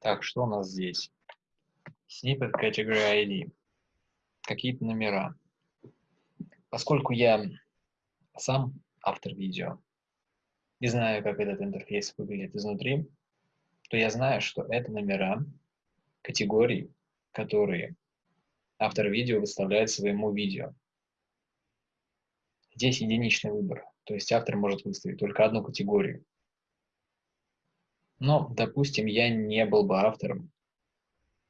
Так, что у нас здесь? Snippet Category ID. Какие-то номера. Поскольку я сам автор видео и знаю, как этот интерфейс выглядит изнутри, то я знаю, что это номера категорий, которые автор видео выставляет своему видео. Здесь единичный выбор, то есть автор может выставить только одну категорию. Но, допустим, я не был бы автором.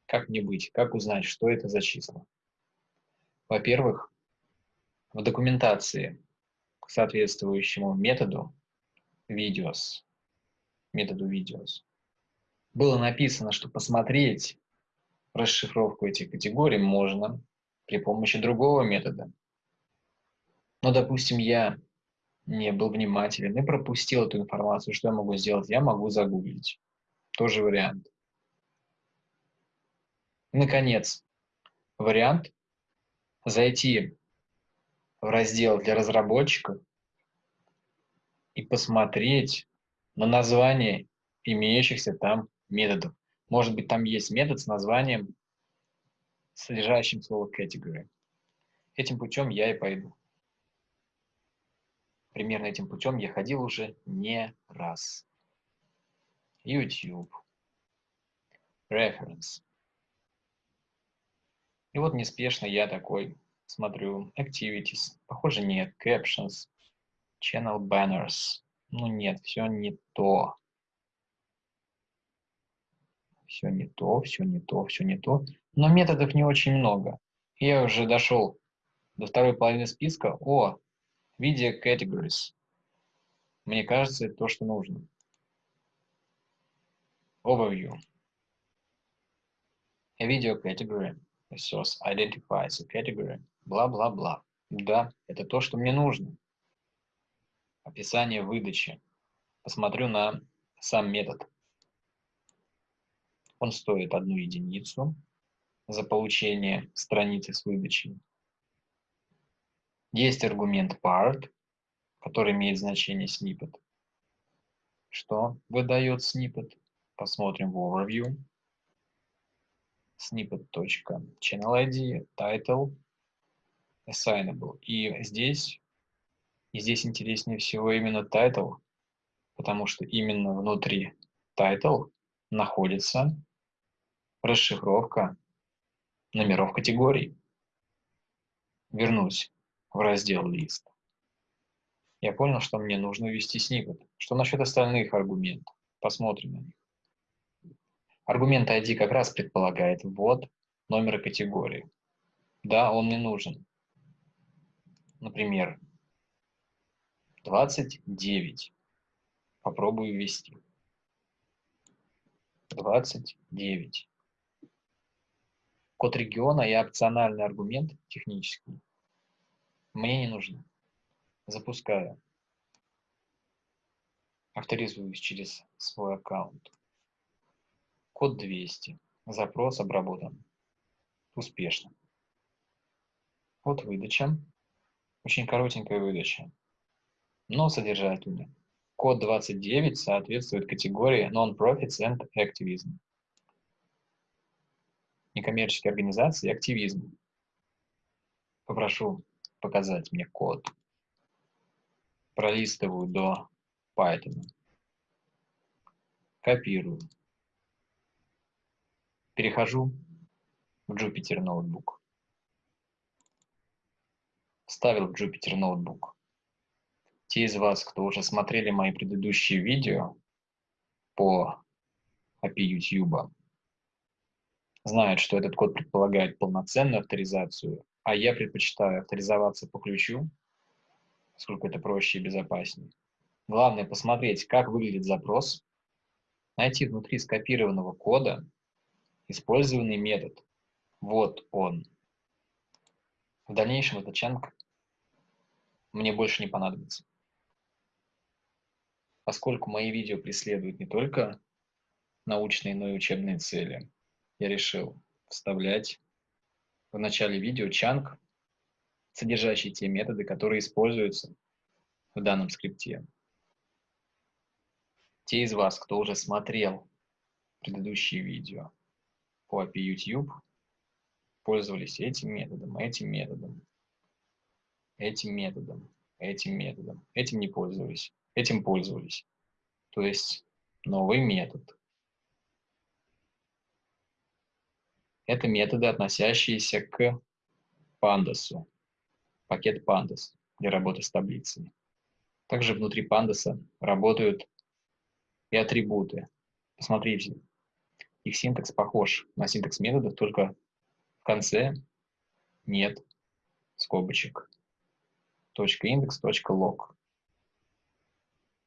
Как мне быть? Как узнать, что это за числа? Во-первых, в документации к соответствующему методу videos, методу videos, было написано, что посмотреть расшифровку этих категорий можно при помощи другого метода. Но, допустим, я не был внимателен и пропустил эту информацию, что я могу сделать? Я могу загуглить. Тоже вариант. Наконец, вариант зайти в раздел для разработчиков и посмотреть на название имеющихся там методов. Может быть, там есть метод с названием, содержащим слово category. Этим путем я и пойду. Примерно этим путем я ходил уже не раз. YouTube. Reference. И вот неспешно я такой смотрю. Activities. Похоже, нет. Captions. Channel banners. Ну нет, все не то. Все не то, все не то, все не то. Но методов не очень много. Я уже дошел до второй половины списка. О, Video Categories. Мне кажется, это то, что нужно. Overview. A video category. A source identifies a category. Бла-бла-бла. Да, это то, что мне нужно. Описание выдачи. Посмотрю на сам метод. Он стоит одну единицу за получение страницы с выдачей. Есть аргумент part, который имеет значение snippet. Что выдает snippet? Посмотрим в overview. snippet.channelID, title, assignable. И здесь, и здесь интереснее всего именно title, потому что именно внутри title находится расшифровка номеров категорий. Вернусь в раздел «Лист». Я понял, что мне нужно ввести snippet. Что насчет остальных аргументов? Посмотрим на них. Аргумент ID как раз предполагает ввод номера категории. Да, он мне нужен. Например, 29. Попробую ввести. 29. Код региона и опциональный аргумент технический мне не нужно. Запускаю. Авторизуюсь через свой аккаунт. Код 200. Запрос обработан. Успешно. Вот выдача. Очень коротенькая выдача, но содержательная. Код 29 соответствует категории Non-Profits and Activism. Некоммерческие организации и активизм. Попрошу показать мне код. Пролистываю до Python. Копирую. Перехожу в Jupyter Notebook. Вставил в Jupyter Notebook. Те из вас, кто уже смотрели мои предыдущие видео по API YouTube, знают, что этот код предполагает полноценную авторизацию а я предпочитаю авторизоваться по ключу, поскольку это проще и безопаснее. Главное посмотреть, как выглядит запрос, найти внутри скопированного кода использованный метод. Вот он. В дальнейшем этот чанг мне больше не понадобится. Поскольку мои видео преследуют не только научные, но и учебные цели, я решил вставлять в начале видео чанг, содержащий те методы, которые используются в данном скрипте. Те из вас, кто уже смотрел предыдущие видео по API YouTube пользовались этим методом, этим методом, этим методом, этим методом, этим не пользовались, этим пользовались. То есть новый метод. Это методы, относящиеся к пандасу, пакет pandas для работы с таблицами. Также внутри пандаса работают и атрибуты. Посмотрите, их синтакс похож на синтакс методов, только в конце нет скобочек. Точка индекс, точка лог.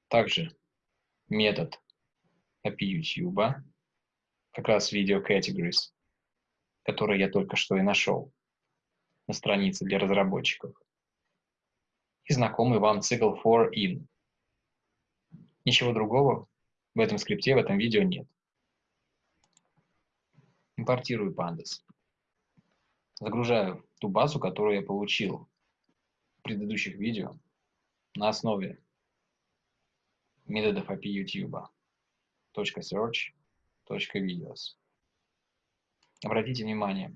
Также метод API YouTube, как раз video categories, который я только что и нашел на странице для разработчиков. И знакомый вам цикл for in. Ничего другого в этом скрипте, в этом видео нет. Импортирую pandas. Загружаю ту базу, которую я получил в предыдущих видео на основе методов API YouTube. .search, .videos. Обратите внимание,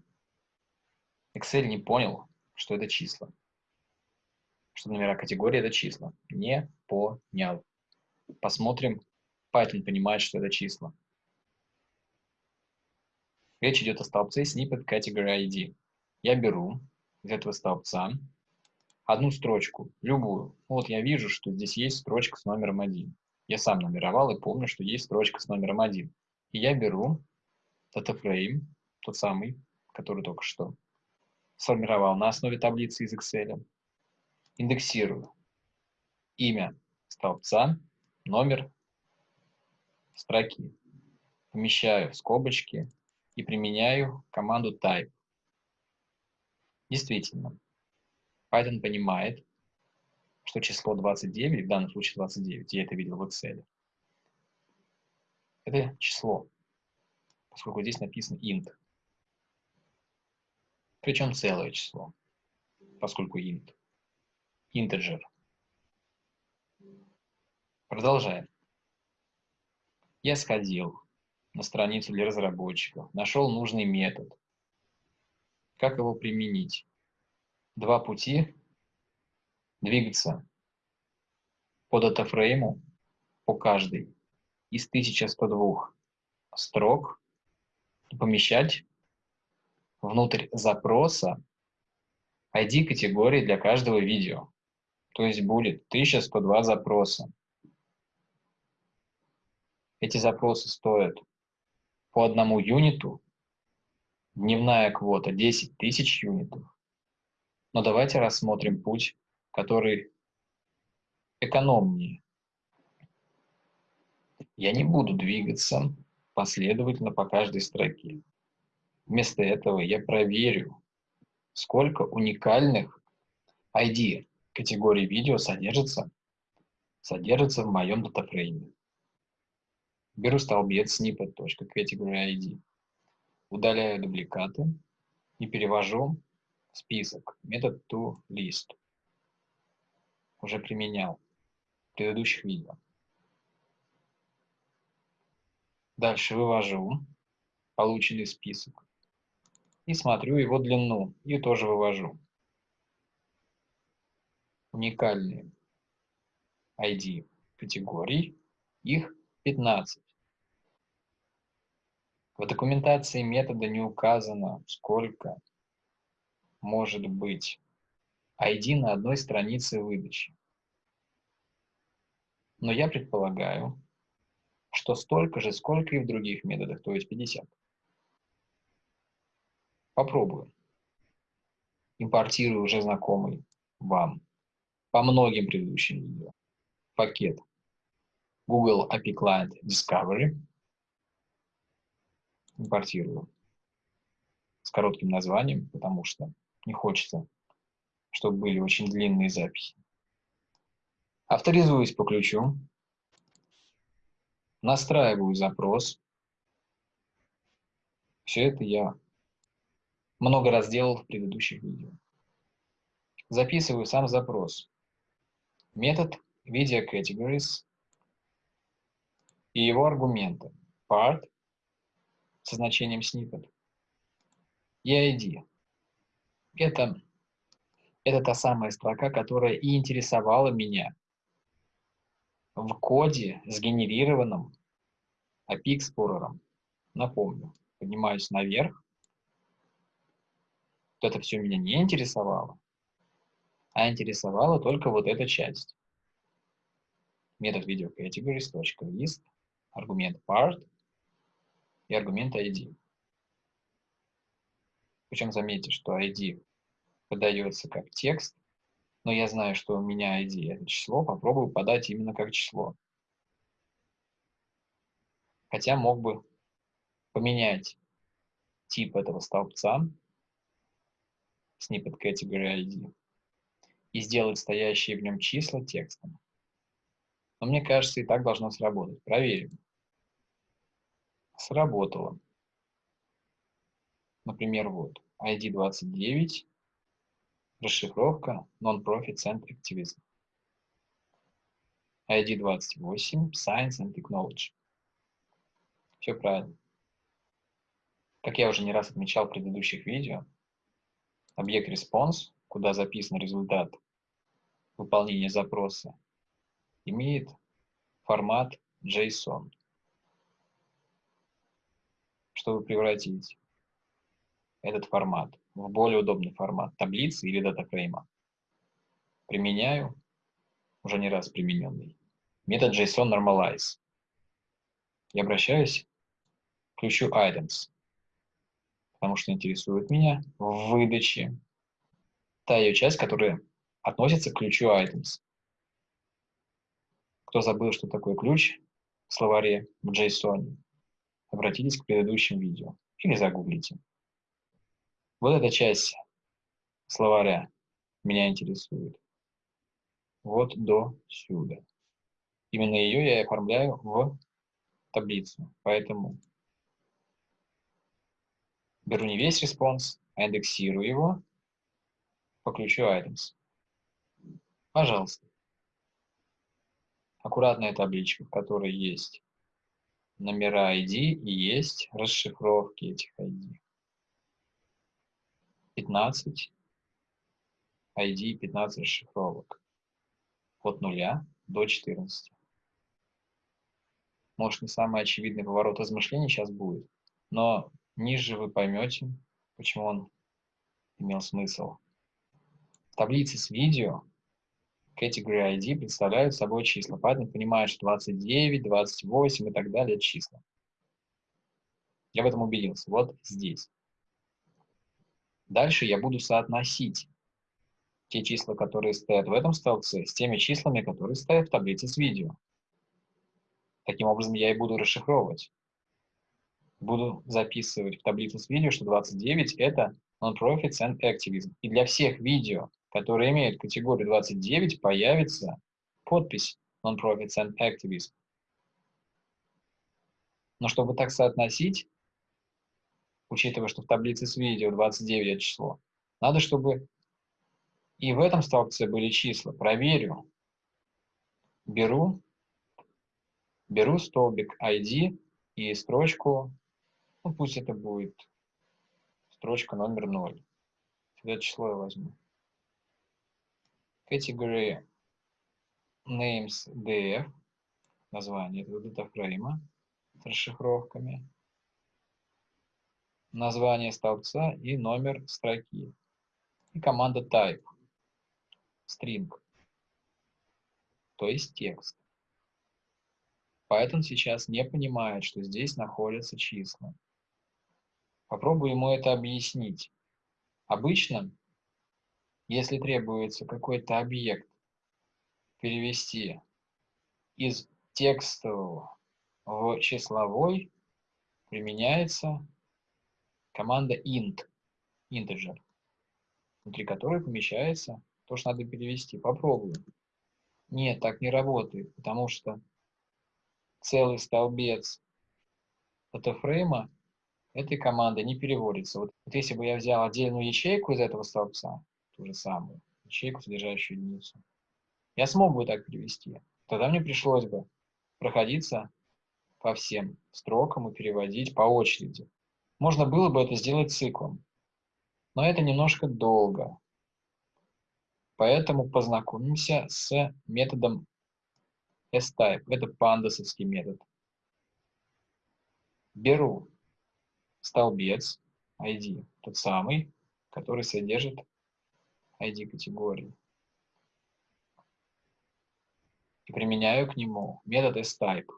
Excel не понял, что это числа. Что номера категории – это числа. Не понял. Посмотрим. Python понимает, что это числа. Речь идет о столбце snippet category ID. Я беру из этого столбца одну строчку, любую. Вот я вижу, что здесь есть строчка с номером 1. Я сам номеровал и помню, что есть строчка с номером 1. И я беру DataFrame, тот самый, который только что сформировал на основе таблицы из Excel. Индексирую имя столбца, номер строки. Помещаю в скобочки и применяю команду type. Действительно, Python понимает, что число 29, в данном случае 29, я это видел в Excel, это число, поскольку здесь написано int. Причем целое число, поскольку int. Integer. Продолжаем. Я сходил на страницу для разработчиков, нашел нужный метод. Как его применить? Два пути. Двигаться по датафрейму, по каждой из 1102 строк помещать внутрь запроса ID категории для каждого видео. То есть будет 1102 запроса. Эти запросы стоят по одному юниту. Дневная квота 10 тысяч юнитов. Но давайте рассмотрим путь, который экономнее. Я не буду двигаться последовательно по каждой строке. Вместо этого я проверю, сколько уникальных ID категорий видео содержится, содержится в моем датафрейме. Беру столбец snippet.category.id, удаляю дубликаты и перевожу в список метод toList. Уже применял в предыдущих видео. Дальше вывожу полученный список и смотрю его длину, и тоже вывожу. Уникальные ID категорий, их 15. В документации метода не указано, сколько может быть ID на одной странице выдачи. Но я предполагаю, что столько же, сколько и в других методах, то есть 50. Попробую. Импортирую уже знакомый вам по многим предыдущим видео пакет Google API Client Discovery. Импортирую с коротким названием, потому что не хочется, чтобы были очень длинные записи. Авторизуюсь по ключу. Настраиваю запрос. Все это я много раз делал в предыдущих видео. Записываю сам запрос. Метод video categories и его аргументы part со значением snippet и ID. Это, это та самая строка, которая и интересовала меня в коде, сгенерированном API Explorer. Напомню, поднимаюсь наверх. Вот это все меня не интересовало, а интересовала только вот эта часть. Метод video categories, точка list, аргумент part и аргумент ID. Причем заметьте, что ID подается как текст, но я знаю, что у меня ID это число, попробую подать именно как число. Хотя мог бы поменять тип этого столбца, snippet category ID, и сделать стоящие в нем числа текстом. Но мне кажется, и так должно сработать. Проверим. Сработало. Например, вот, ID 29, расшифровка Non-Profit and Activism. ID 28, Science and Technology. Все правильно. Как я уже не раз отмечал в предыдущих видео, объект response, куда записан результат выполнения запроса, имеет формат JSON. Чтобы превратить этот формат в более удобный формат таблицы или датафрейма. Применяю, уже не раз примененный, метод JSON Normalize. И обращаюсь к ключу Items, потому что интересует меня в выдаче та ее часть, которая относится к ключу Items. Кто забыл, что такое ключ в словаре в JSON, обратитесь к предыдущим видео или загуглите. Вот эта часть словаря меня интересует. Вот до сюда. Именно ее я оформляю в таблицу. Поэтому беру не весь response, а индексирую его по ключу items. Пожалуйста. Аккуратная табличка, в которой есть номера ID и есть расшифровки этих ID. 15 ID 15 расшифровок от 0 до 14. Может, не самый очевидный поворот размышлений сейчас будет, но ниже вы поймете, почему он имел смысл. В таблице с видео category ID представляют собой числа. Поэтому понимают, что 29, 28 и так далее – числа. Я в этом убедился. Вот здесь. Дальше я буду соотносить те числа, которые стоят в этом столбце, с теми числами, которые стоят в таблице с видео. Таким образом, я и буду расшифровывать. Буду записывать в таблицу с видео, что 29 — это Non-Profits and Activism. И для всех видео, которые имеют категорию 29, появится подпись Non-Profits and Activism. Но чтобы так соотносить, учитывая, что в таблице с видео 29 это число, надо, чтобы и в этом столбце были числа. Проверю. Беру, беру столбик ID и строчку, ну пусть это будет строчка номер 0. Это число я возьму. Category names df, название этого датафрейма с расшифровками название столбца и номер строки. И команда type, string, то есть текст. Python сейчас не понимает, что здесь находятся числа. Попробую ему это объяснить. Обычно, если требуется какой-то объект перевести из текстового в числовой, применяется команда int, integer, внутри которой помещается то, что надо перевести. Попробуем. Нет, так не работает, потому что целый столбец датафрейма этой команды не переводится. Вот, вот если бы я взял отдельную ячейку из этого столбца, ту же самую, ячейку, содержащую единицу, я смог бы так перевести. Тогда мне пришлось бы проходиться по всем строкам и переводить по очереди Можно было бы это сделать циклом, но это немножко долго. Поэтому познакомимся с методом S-type. Это пандасовский метод. Беру столбец ID, тот самый, который содержит ID категории. И применяю к нему метод S-type.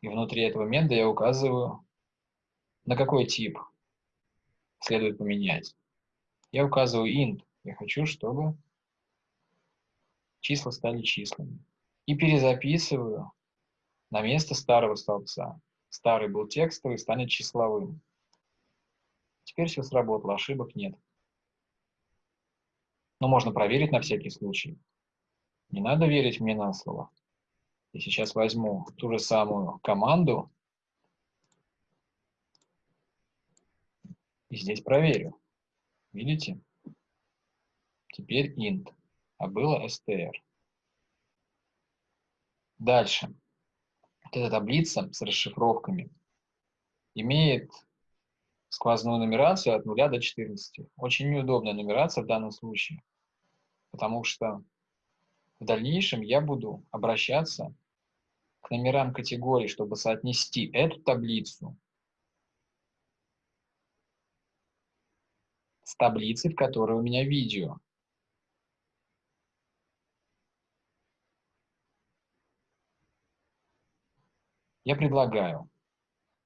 И внутри этого метода я указываю, на какой тип следует поменять. Я указываю int. Я хочу, чтобы числа стали числами. И перезаписываю на место старого столбца. Старый был текстовый, станет числовым. Теперь все сработало, ошибок нет. Но можно проверить на всякий случай. Не надо верить мне на слово. Я сейчас возьму ту же самую команду и здесь проверю. Видите? Теперь int, а было str. Дальше. Вот эта таблица с расшифровками имеет сквозную нумерацию от 0 до 14. Очень неудобная нумерация в данном случае, потому что в дальнейшем я буду обращаться к номерам категорий, чтобы соотнести эту таблицу с таблицей, в которой у меня видео. Я предлагаю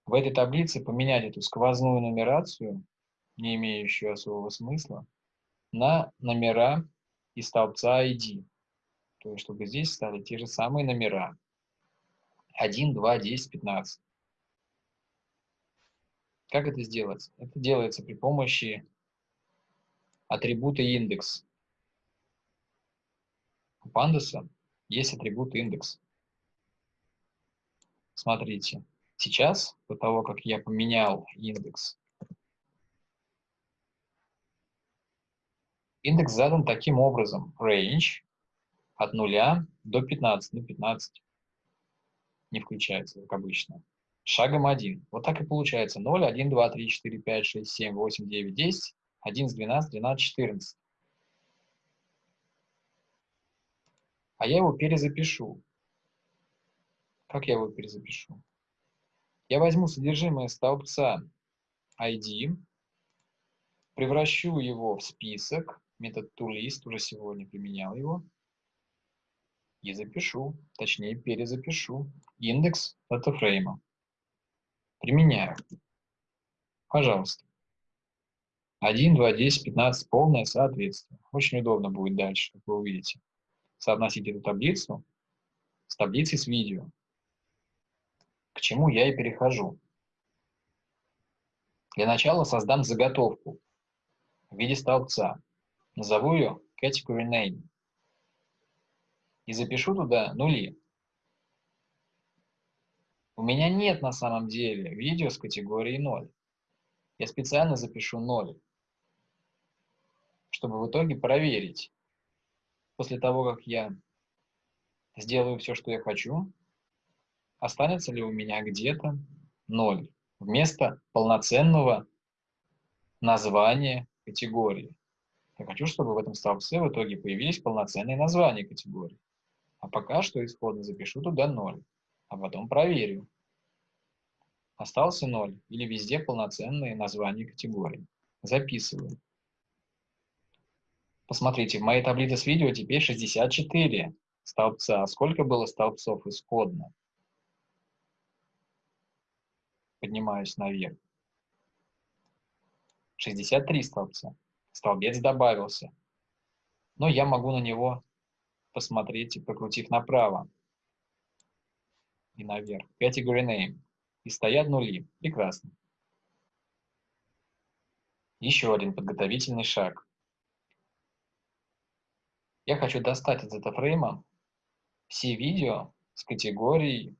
в этой таблице поменять эту сквозную нумерацию, не имеющую особого смысла, на номера из столбца ID. То есть, чтобы здесь стали те же самые номера. 1, 2, 10, 15. Как это сделать? Это делается при помощи атрибута индекс. У пандаса есть атрибут индекс. Смотрите, сейчас, до того, как я поменял индекс, индекс задан таким образом. Range от 0 до 15, ну 15 не включается, как обычно. Шагом 1. Вот так и получается. 0, 1, 2, 3, 4, 5, 6, 7, 8, 9, 10, 11, 12, 12, 14. А я его перезапишу. Как я его перезапишу? Я возьму содержимое столбца ID, превращу его в список, метод toList, уже сегодня применял его, и запишу, точнее перезапишу индекс датафрейма. Применяю. Пожалуйста. 1, 2, 10, 15, полное соответствие. Очень удобно будет дальше, как вы увидите. Соотносить эту таблицу с таблицей с видео к чему я и перехожу. Для начала создам заготовку в виде столбца. Назову ее category name. И запишу туда нули. У меня нет на самом деле видео с категорией 0. Я специально запишу 0, чтобы в итоге проверить. После того, как я сделаю все, что я хочу, останется ли у меня где-то 0 вместо полноценного названия категории. Я хочу, чтобы в этом столбце в итоге появились полноценные названия категории. А пока что исходно запишу туда 0, а потом проверю. Остался 0 или везде полноценные названия категорий. Записываю. Посмотрите, в моей таблице с видео теперь 64 столбца. Сколько было столбцов исходно? Поднимаюсь наверх. 63 столбца. Столбец добавился. Но я могу на него посмотреть, покрутив направо и наверх. Category name. И стоят нули. Прекрасно. Еще один подготовительный шаг. Я хочу достать из этого фрейма все видео с категорией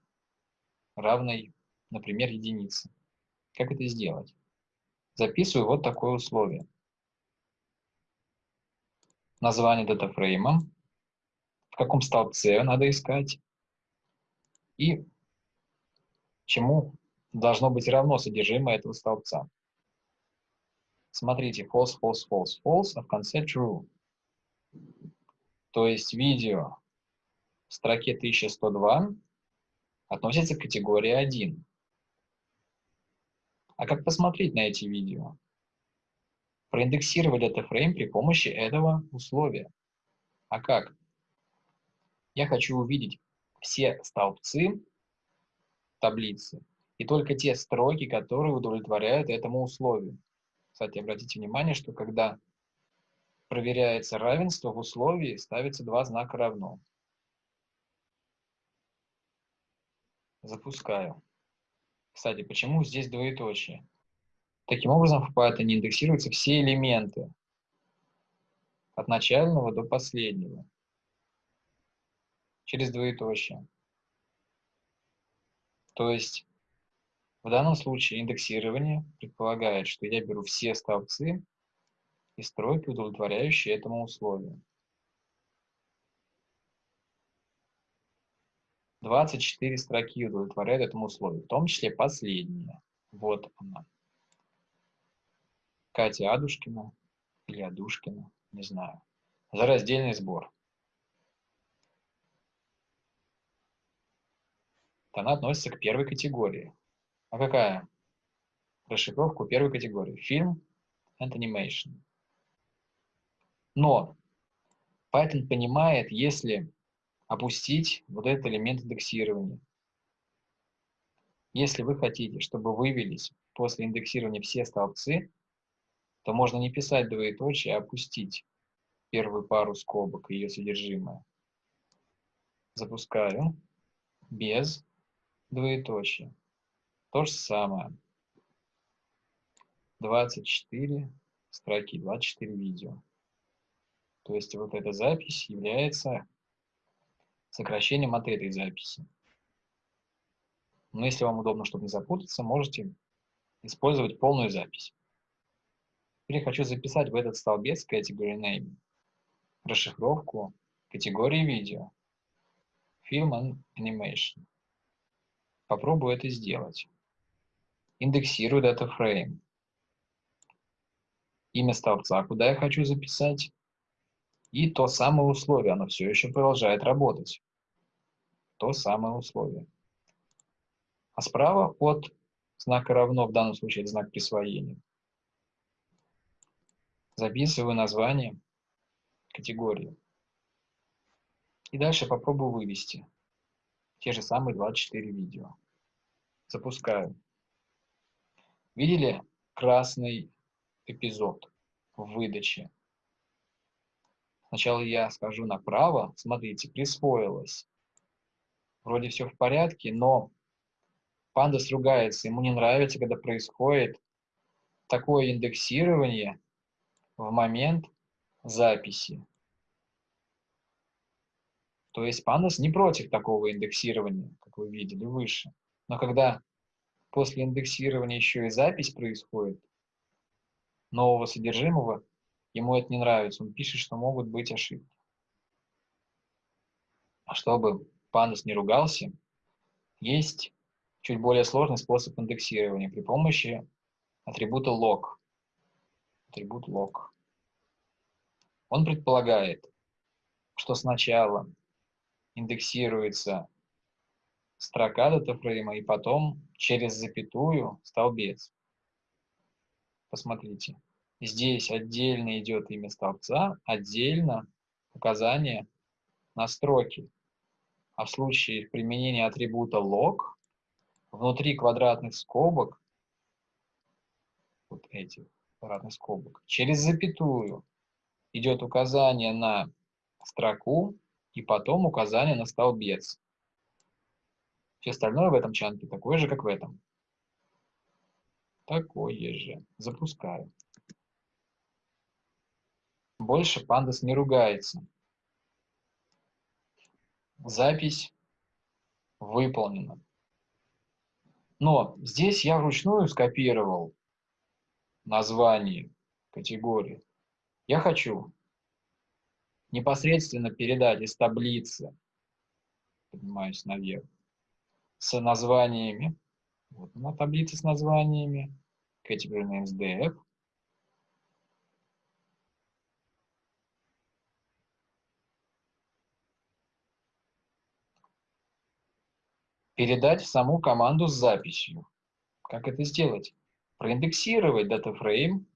равной например, единицы. Как это сделать? Записываю вот такое условие. Название датафрейма, в каком столбце надо искать и чему должно быть равно содержимое этого столбца. Смотрите, false, false, false, false, а в конце true. То есть видео в строке 1102 относится к категории 1. А как посмотреть на эти видео? Проиндексировать датафрейм при помощи этого условия. А как? Я хочу увидеть все столбцы таблицы и только те строки, которые удовлетворяют этому условию. Кстати, обратите внимание, что когда проверяется равенство, в условии ставится два знака равно. Запускаю. Кстати, почему здесь двоеточие? Таким образом, в Python индексируются все элементы от начального до последнего через двоеточие. То есть в данном случае индексирование предполагает, что я беру все столбцы и стройки, удовлетворяющие этому условию. 24 строки удовлетворяют этому условию, в том числе последняя. Вот она. Катя Адушкина или Адушкина, не знаю. За раздельный сбор. Она относится к первой категории. А какая? Расшифровку первой категории. Фильм and animation. Но Python понимает, если опустить вот этот элемент индексирования. Если вы хотите, чтобы вывелись после индексирования все столбцы, то можно не писать двоеточие, а опустить первую пару скобок и ее содержимое. Запускаю без двоеточия. То же самое. 24 строки, 24 видео. То есть вот эта запись является сокращением от этой записи. Но если вам удобно, чтобы не запутаться, можете использовать полную запись. Теперь хочу записать в этот столбец category name расшифровку категории видео Film and Animation. Попробую это сделать. Индексирую frame. Имя столбца, куда я хочу записать, и то самое условие, оно все еще продолжает работать. То самое условие. А справа от знака равно, в данном случае знак присвоения, записываю название категории. И дальше попробую вывести те же самые 24 видео. Запускаю. Видели красный эпизод в выдаче? Сначала я скажу направо, смотрите, присвоилось. Вроде все в порядке, но пандас ругается, ему не нравится, когда происходит такое индексирование в момент записи. То есть пандас не против такого индексирования, как вы видели выше. Но когда после индексирования еще и запись происходит нового содержимого, Ему это не нравится, он пишет, что могут быть ошибки. А чтобы пандас не ругался, есть чуть более сложный способ индексирования при помощи атрибута log. Атрибут log. Он предполагает, что сначала индексируется строка датафрейма и потом через запятую столбец. Посмотрите. Здесь отдельно идет имя столбца, отдельно указание на строки. А в случае применения атрибута log, внутри квадратных скобок, вот этих квадратных скобок, через запятую идет указание на строку и потом указание на столбец. Все остальное в этом чанке такое же, как в этом. Такое же. Запускаю. Больше пандас не ругается. Запись выполнена. Но здесь я вручную скопировал название категории. Я хочу непосредственно передать из таблицы, поднимаюсь наверх, с названиями Вот она таблица с названиями. Category names def. Передать в саму команду с записью. Как это сделать? Проиндексировать датафрейм,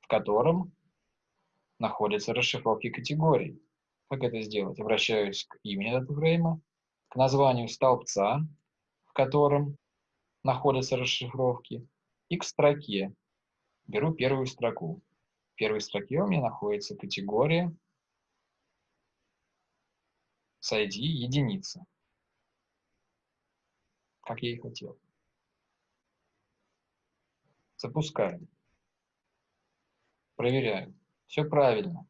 в котором находятся расшифровки категорий. Как это сделать? Обращаюсь к имени датафрейма, к названию столбца, в котором находятся расшифровки, и к строке. Беру первую строку. В первой строке у меня находится категория с ID единица. Как я и хотел. Запускаем. Проверяем. Все правильно.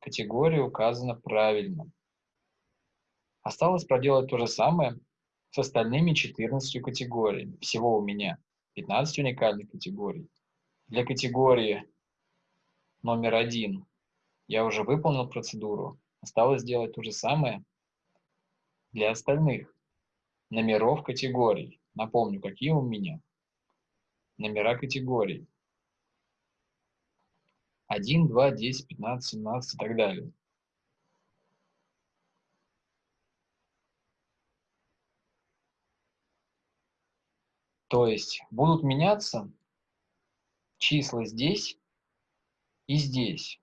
Категория указана правильно. Осталось проделать то же самое с остальными 14 категориями. Всего у меня 15 уникальных категорий. Для категории номер один я уже выполнил процедуру. Осталось сделать то же самое для остальных номеров категорий. Напомню, какие у меня номера категорий. 1, 2, 10, 15, 17 и так далее. То есть будут меняться числа здесь и здесь.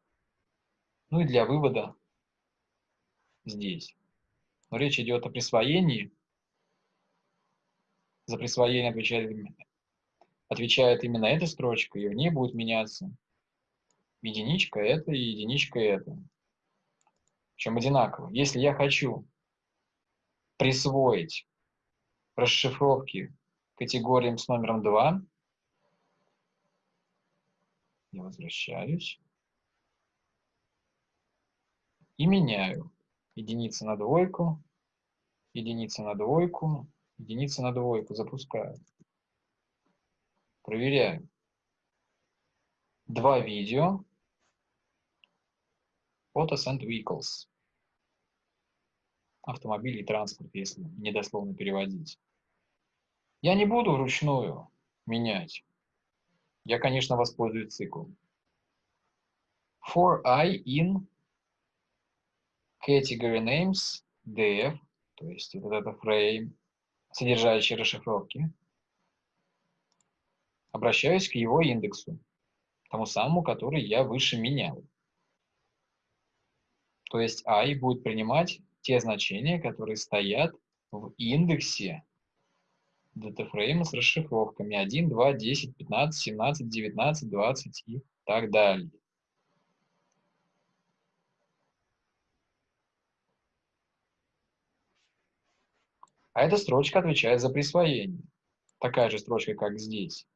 Ну и для вывода здесь. Но речь идет о присвоении. За присвоение отвечает, отвечает именно эта строчка, и в ней будет меняться единичка это и единичка это. Причем одинаково. Если я хочу присвоить расшифровки категориям с номером 2, я возвращаюсь и меняю единица на двойку, единица на двойку, единица на двойку, запускаю. Проверяю. Два видео, Autos and Vehicles. Автомобиль и транспорт, если недословно переводить. Я не буду вручную менять. Я, конечно, воспользуюсь циклом. For I in category names def, то есть вот это frame, содержащий расшифровки, обращаюсь к его индексу, тому самому, который я выше менял. То есть i будет принимать те значения, которые стоят в индексе датафрейма с расшифровками 1, 2, 10, 15, 17, 19, 20 и так далее. А эта строчка отвечает за присвоение. Такая же строчка, как здесь.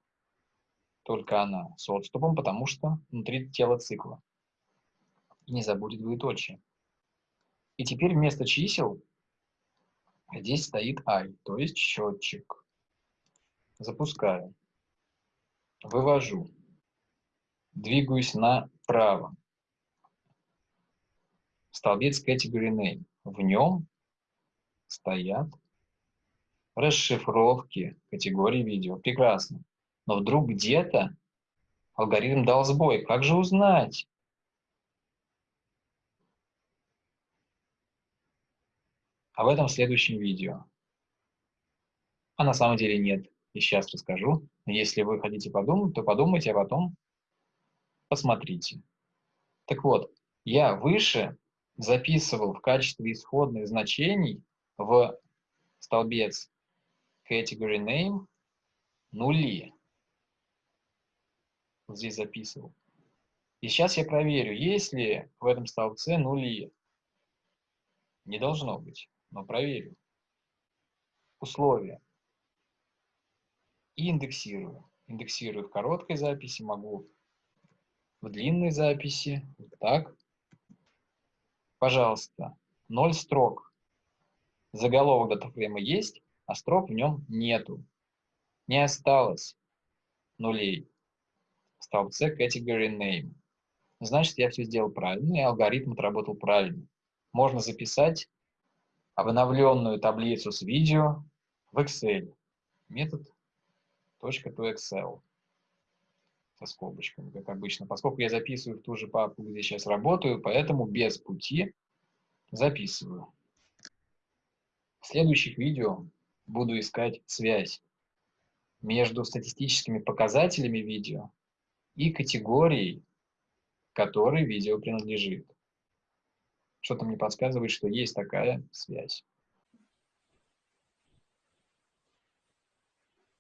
Только она с отступом, потому что внутри тела цикла не забудет двоеточие. И теперь вместо чисел здесь стоит i, то есть счетчик. Запускаю. Вывожу. Двигаюсь направо. Столбец Category Name. В нем стоят расшифровки категории видео. Прекрасно. Но вдруг где-то алгоритм дал сбой. Как же узнать? об этом в следующем видео. А на самом деле нет, и сейчас расскажу. Если вы хотите подумать, то подумайте, а потом посмотрите. Так вот, я выше записывал в качестве исходных значений в столбец category name нули. Вот здесь записывал. И сейчас я проверю, есть ли в этом столбце нули. Не должно быть но проверю. Условия. И индексирую. Индексирую в короткой записи, могу в длинной записи. Вот так. Пожалуйста, 0 строк. Заголовок датафрейма есть, а строк в нем нету. Не осталось нулей в столбце category name. Значит, я все сделал правильно, и алгоритм отработал правильно. Можно записать обновленную таблицу с видео в Excel. Метод .toExcel со скобочками, как обычно. Поскольку я записываю в ту же папку, где сейчас работаю, поэтому без пути записываю. В следующих видео буду искать связь между статистическими показателями видео и категорией, которой видео принадлежит. Что-то мне подсказывает, что есть такая связь.